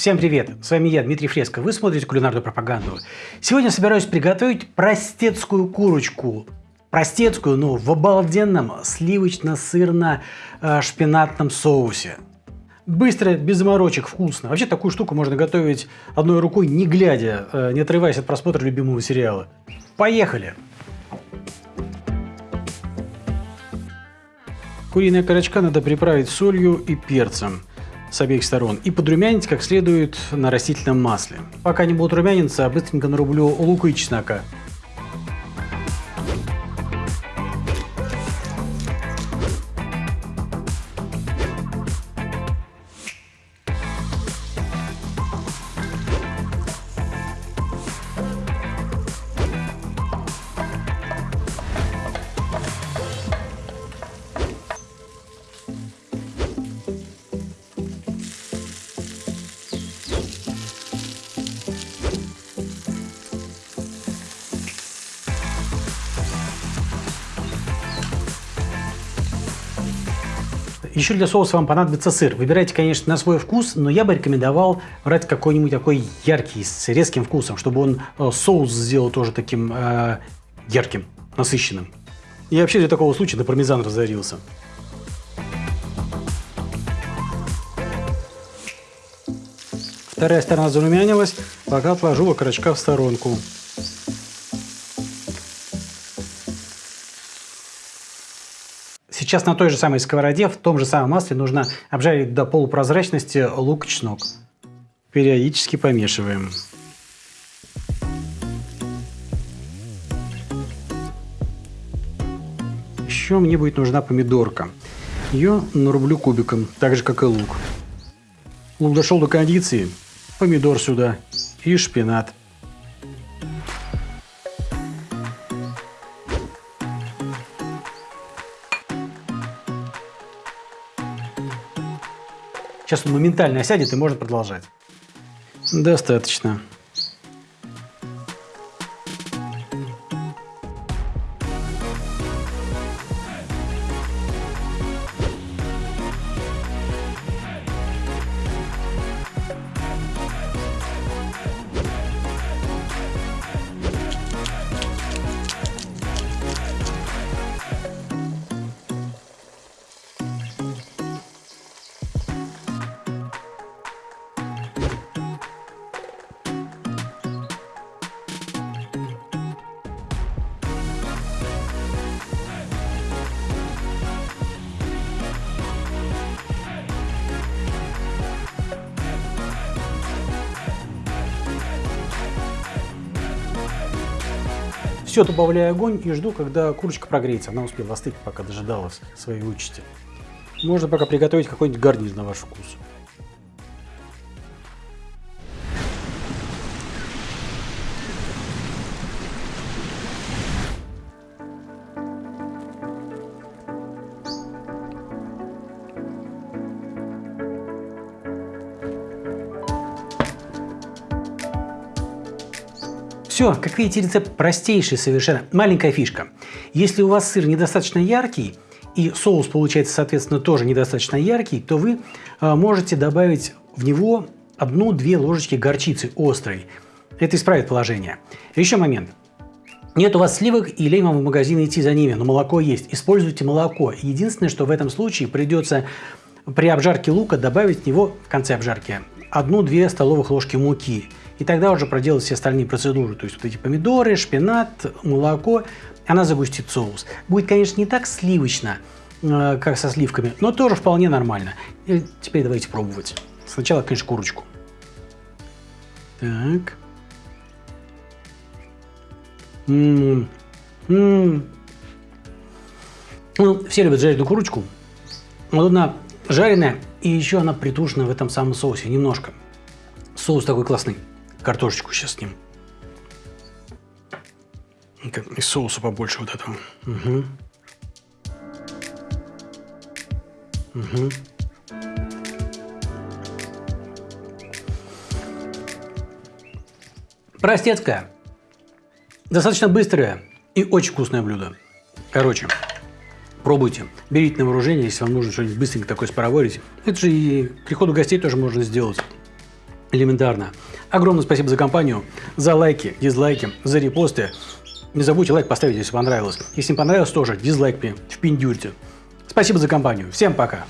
Всем привет! С вами я, Дмитрий Фреско. Вы смотрите кулинарную пропаганду. Сегодня собираюсь приготовить простецкую курочку. Простецкую, но в обалденном сливочно-сырно-шпинатном соусе. Быстро, без заморочек, вкусно. Вообще такую штуку можно готовить одной рукой, не глядя, э, не отрываясь от просмотра любимого сериала. Поехали! Куриная корочка надо приправить солью и перцем с обеих сторон и подрумянить как следует на растительном масле. Пока не будут румяниться, быстренько нарублю лука и чеснока. Еще для соуса вам понадобится сыр. Выбирайте, конечно, на свой вкус, но я бы рекомендовал брать какой-нибудь такой яркий, с резким вкусом, чтобы он э, соус сделал тоже таким э, ярким, насыщенным. Я вообще для такого случая на пармезан разорился. Вторая сторона зарумянилась, пока отложу окорочка в сторонку. Сейчас на той же самой сковороде, в том же самом масле нужно обжарить до полупрозрачности лук и чеснок. Периодически помешиваем. Еще мне будет нужна помидорка. Ее нарублю кубиком, так же как и лук. Лук дошел до кондиции, помидор сюда и шпинат. Сейчас он моментально осядет и можно продолжать. Достаточно. Все, добавляю огонь и жду, когда курочка прогреется. Она успела остыть, пока дожидалась своей участи. Можно пока приготовить какой-нибудь гарнир на ваш вкус. Все, как видите, рецепт простейший совершенно. Маленькая фишка. Если у вас сыр недостаточно яркий, и соус получается, соответственно, тоже недостаточно яркий, то вы э, можете добавить в него одну-две ложечки горчицы острой. Это исправит положение. Еще момент. Нет у вас сливок и лень вам в магазин идти за ними, но молоко есть. Используйте молоко. Единственное, что в этом случае придется при обжарке лука добавить в него в конце обжарки одну-две столовых ложки муки. И тогда уже проделать все остальные процедуры. То есть вот эти помидоры, шпинат, молоко. Она загустит соус. Будет, конечно, не так сливочно, э, как со сливками, но тоже вполне нормально. И теперь давайте пробовать. Сначала, конечно, курочку. Так. М -м -м. Ну, все любят жареную курочку. Вот она жареная, и еще она притушена в этом самом соусе немножко. Соус такой классный. Картошечку сейчас с ним. И соуса побольше вот этого. Угу. Угу. Простецкое. Достаточно быстрое и очень вкусное блюдо. Короче, пробуйте. Берите на вооружение, если вам нужно что-нибудь быстренько такое спароварить. Это же и приходу гостей тоже можно сделать. Элементарно. Огромное спасибо за компанию, за лайки, дизлайки, за репосты. Не забудьте лайк поставить, если понравилось. Если не понравилось, тоже дизлайк мне впендюрьте. Спасибо за компанию. Всем пока.